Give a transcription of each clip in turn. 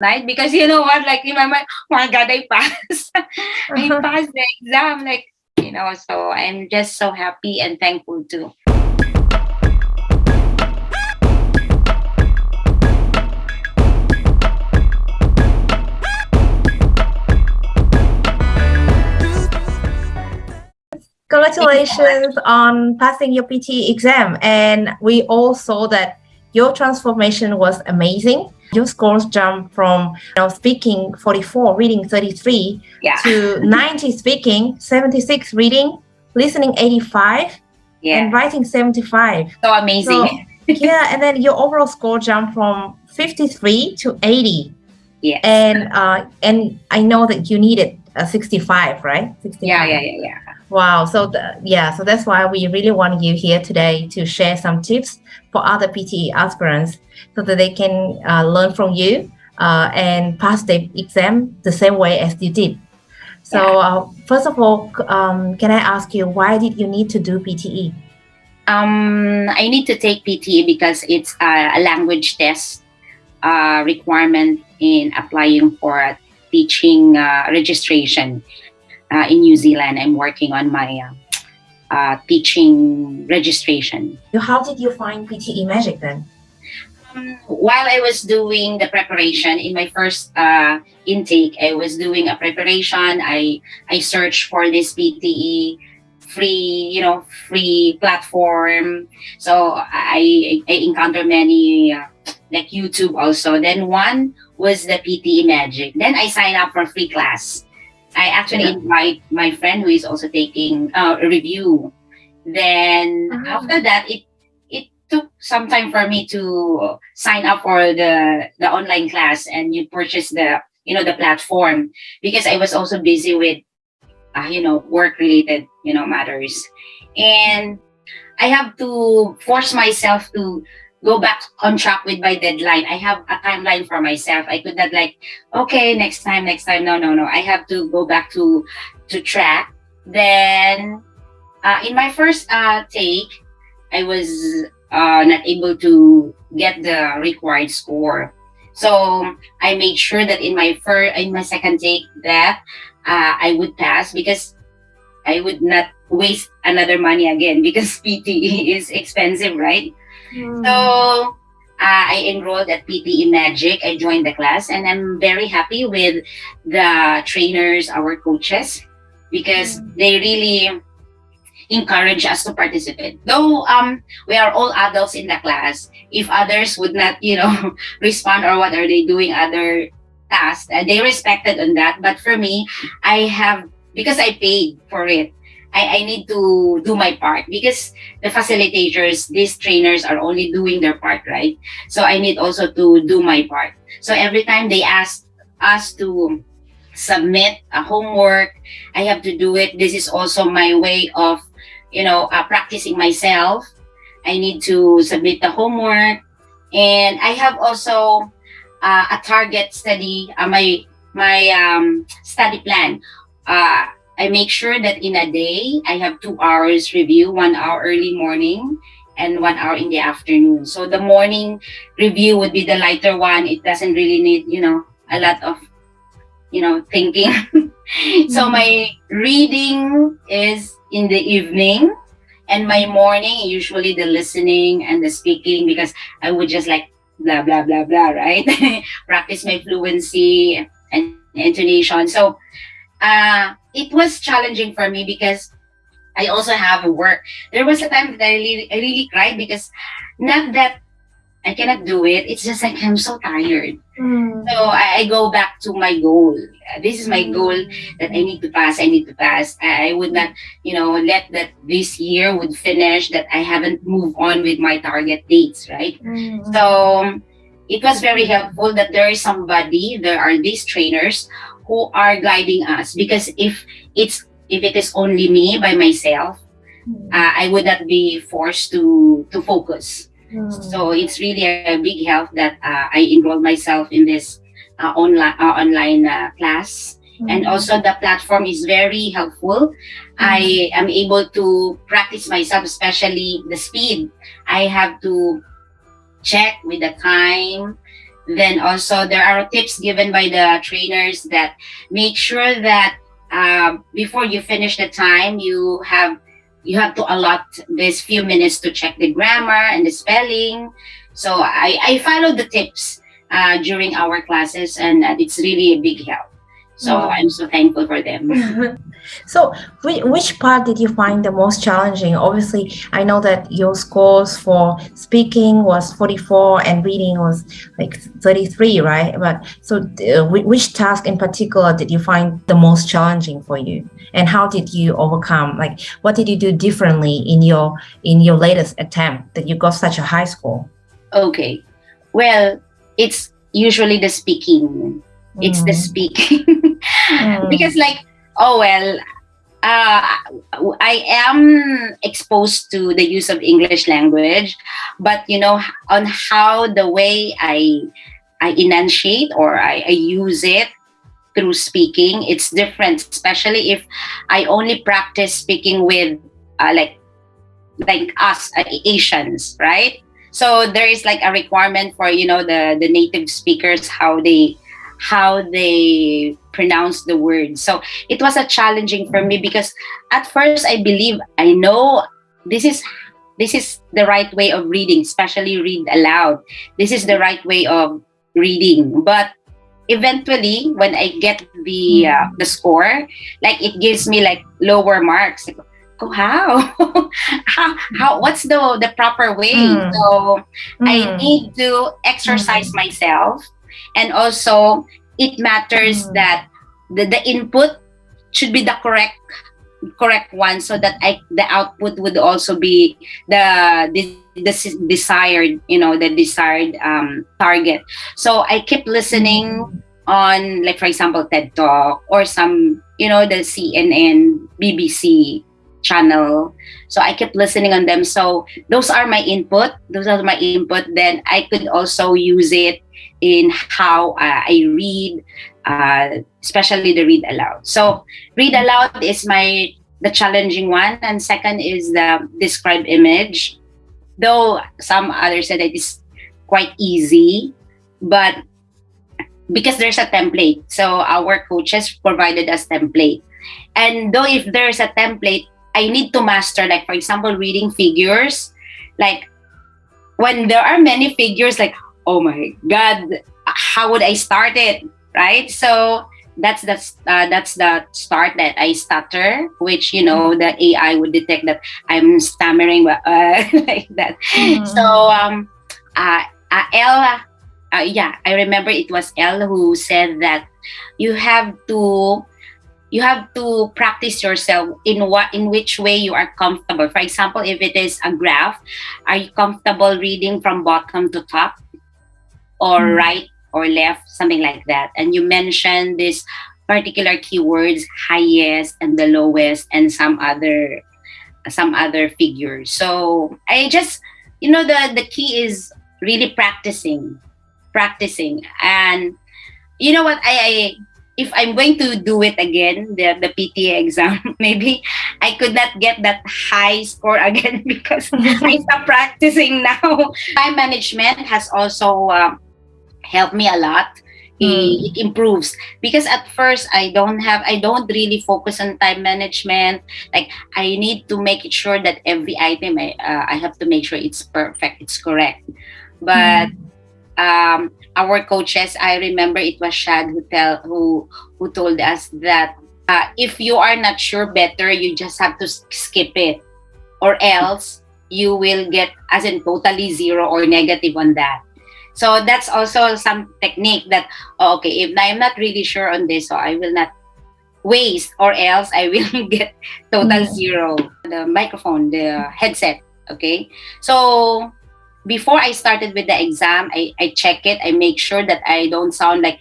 right? Because you know what, like in my mind, oh my God, I passed. I passed the exam. Like, you know, so I'm just so happy and thankful too. Congratulations on passing your PT exam. And we all saw that your transformation was amazing. Your scores jump from you know, speaking 44, reading 33, Yeah. to 90 speaking, 76 reading, listening 85, Yeah. and writing 75. So amazing. So, yeah, and then your overall score jumped from 53 to 80. yes. And uh, and I know that you needed a 65, right? 65. yeah, yeah, yeah, yeah. Wow. So the, yeah, so that's why we really want you here today to share some tips for other PTE aspirants so that they can uh, learn from you uh, and pass the exam the same way as you did. So uh, first of all, um, can I ask you why did you need to do? PTE? Um, I need to take PTE because it's a, language test uh, requirement in applying for a teaching uh, registration uh, in New Zealand. I'm working on my uh, uh, teaching registration. How did you find PTE Magic then? Um, while I was doing the preparation in my first uh, intake, I was doing a preparation. I I searched for this PTE free, you know, free platform. So I I encountered many uh, like YouTube also. Then one was the PTE Magic. Then I signed up for free class. I actually Yeah. invite my friend who is also taking uh, a review. Then Ah. after that, it it took some time for me to sign up for the the online class and you purchase the you know the platform because I was also busy with uh, you know work related you know matters and I have to force myself to go back on track with my deadline. I have a timeline for myself. I could not like, okay, next time, next time. No, no, no. I have to go back to to track. Then uh, in my first uh, take, I was uh, not able to get the required score. So I made sure that in my first, in my second take, that uh, I would pass because I would not waste another money again because PTE is expensive, right? So uh, I enrolled at PTE Magic. I joined the class, and I'm very happy with the trainers, our coaches, because they really encourage us to participate. Though um, we are all adults in the class, if others would not, you know, respond or what are they doing other tasks, uh, they respected on that. But for me, I have because I paid for it. I, I need to do my part because the facilitators, these trainers are only doing their part, right? So I need also to do my part. So every time they ask us to submit a homework, I have to do it. This is also my way of, you know, uh, practicing myself. I need to submit the homework, and I have also uh, a target study. Uh, my my um, study plan. Uh, I make sure that in a day I have two hours review, one hour early morning and one hour in the afternoon. So the morning review would be the lighter one. It doesn't really need, you know, a lot of, you know, thinking. so my reading is in the evening and my morning usually the listening and the speaking because I would just like blah blah blah blah, right? Practice my fluency and intonation. So uh it was challenging for me because I also have a work. There was a time that I really, I really cried because not that I cannot do it. It's just like I'm so tired. Mm. So I, I go back to my goal. This is my goal that I need to pass. I need to pass. I, I would not, you know, let that this year would finish that I haven't moved on with my target dates, right? Mm. So it was very helpful that there is somebody, there are these trainers who are guiding us because if it's if it is only me by myself, uh, I would not be forced to to focus. Mm. So it's really a big help that uh, I enrolled myself in this uh, online uh, online uh, class, and also the platform is very helpful. I am able to practice myself, especially the speed. I have to check with the time then also there are tips given by the trainers that make sure that uh, before you finish the time you have you have to allot this few minutes to check the grammar and the spelling. So i i follow the tips uh, during our classes and it's really a big help so Mm. i'm so thankful for them. So which, which part did you find the most challenging? Obviously i know that your scores for speaking was 44 and reading was like 33 right? But so uh, which task in particular did you find the most challenging for you? And how did you overcome? Like what did you do differently in your in your latest attempt that you got such a high score? Okay. Well it's usually the speaking it's the Mm, speaking. Mm, because like oh well uh, i am exposed to the use of english language but you know on how the way i i enunciate or i, I use it through speaking it's different especially if i only practice speaking with uh, like like us uh, asians right? So there is like a requirement for you know the the native speakers how they how they pronounce the word. So it was a challenging for me because at first i believe i know this is this is the right way of reading especially read aloud. This is the right way of reading. But eventually when i get the uh, the score like it gives me like lower marks. Like, oh how? How how what's the the proper way? Mm. so I mm, need to exercise myself and also it matters Mm. that the, the input should be the correct correct one so that I the output would also be the the, the desired you know the desired um, target. So I keep listening on like for example TED Talk or some you know the CNN BBC channel. So I kept listening on them. So those are my input. Those are my input. Then I could also use it in how uh, I read uh, especially the read aloud. So read aloud is my the challenging one and second is the describe image. Though some others said it is quite easy but because there's a template so our coaches provided us template. And though if there's a template i need to master like for example reading figures. Like when there are many figures like oh my god how would i start it right? So that's the uh, that's the start that i stutter which you know the ai would detect that i'm stammering but, uh, like that. Mm. so um uh, uh ella uh, yeah i remember it was elle who said that you have to you have to practice yourself in what in which way you are comfortable. For example if it is a graph are you comfortable reading from bottom to top or Mm. right or left something like that. And you mentioned this particular keywords highest and the lowest and some other some other figures. So i just you know the the key is really practicing practicing. And you know what? I, I if i'm going to do it again the the pta exam maybe i could not get that high score again because i stopped practicing now. Time management has also uh, helped me a lot. Mm. it, improves. Because at first i don't have i don't really focus on time management. Like i need to make it sure that every item i uh, i have to make sure it's perfect it's correct. But um our coaches i remember it was shad who tell who who told us that uh, if you are not sure better you just have to skip it. Or else you will get as in totally zero or negative on that so that's also some technique that oh, okay if i'm not really sure on this so i will not waste or else i will get total zero. The microphone the headset okay? So before i started with the exam i, I check it. I make sure that i don't sound like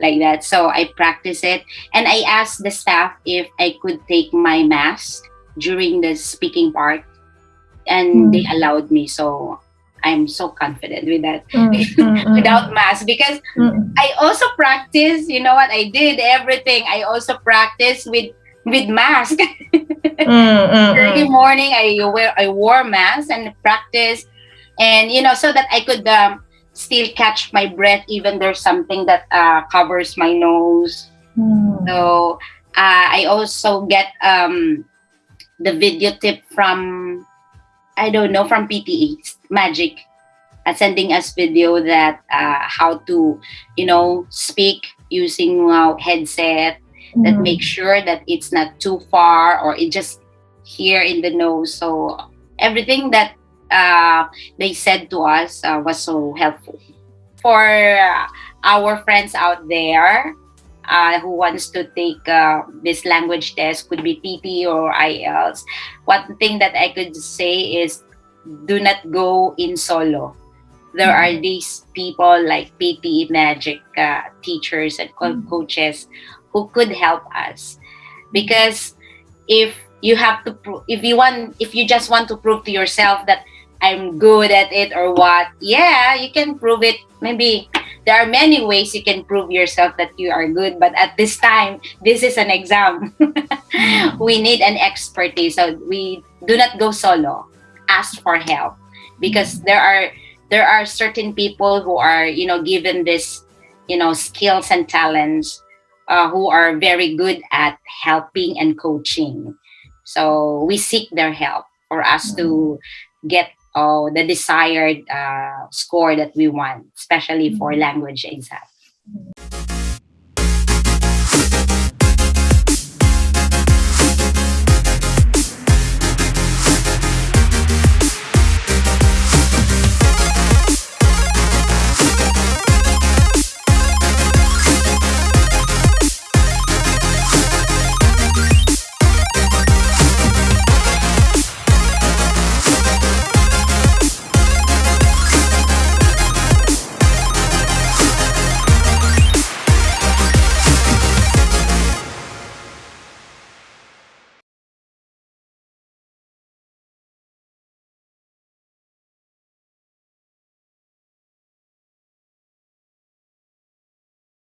like that. So i practice it. And i asked the staff if i could take my mask during the speaking part. And Mm. they allowed me. So i'm so confident with that Mm, mm, mm, without mask because mm, I also practice. You know what? I did everything. I also practice with with mask. mm, Early morning, I wear I wore mask and practice, and you know, so that I could um, still catch my breath even there's something that uh, covers my nose so uh, I also get um, the video tip from I don't know from PTE Magic, uh, sending us video that uh, how to you know speak using uh, headset that Mm. make sure that it's not too far or it just here in the nose. So everything that uh, they said to us uh, was so helpful for uh, our friends out there uh, who wants to take uh, this language test could be PT or IELTS. One thing that I could say is do not go in solo. There are these people like PT Magic uh, teachers and co- Mm. coaches who could help us because if you have to if you want if you just want to prove to yourself that I'm good at it or what yeah you can prove it maybe there are many ways you can prove yourself that you are good but at this time this is an exam. We need an expertise. So we do not go solo. Ask for help. Because there are there are certain people who are you know given this you know skills and talents uh, who are very good at helping and coaching. So we seek their help for us to get oh, the desired uh, score that we want, especially for mm-hmm. language exam.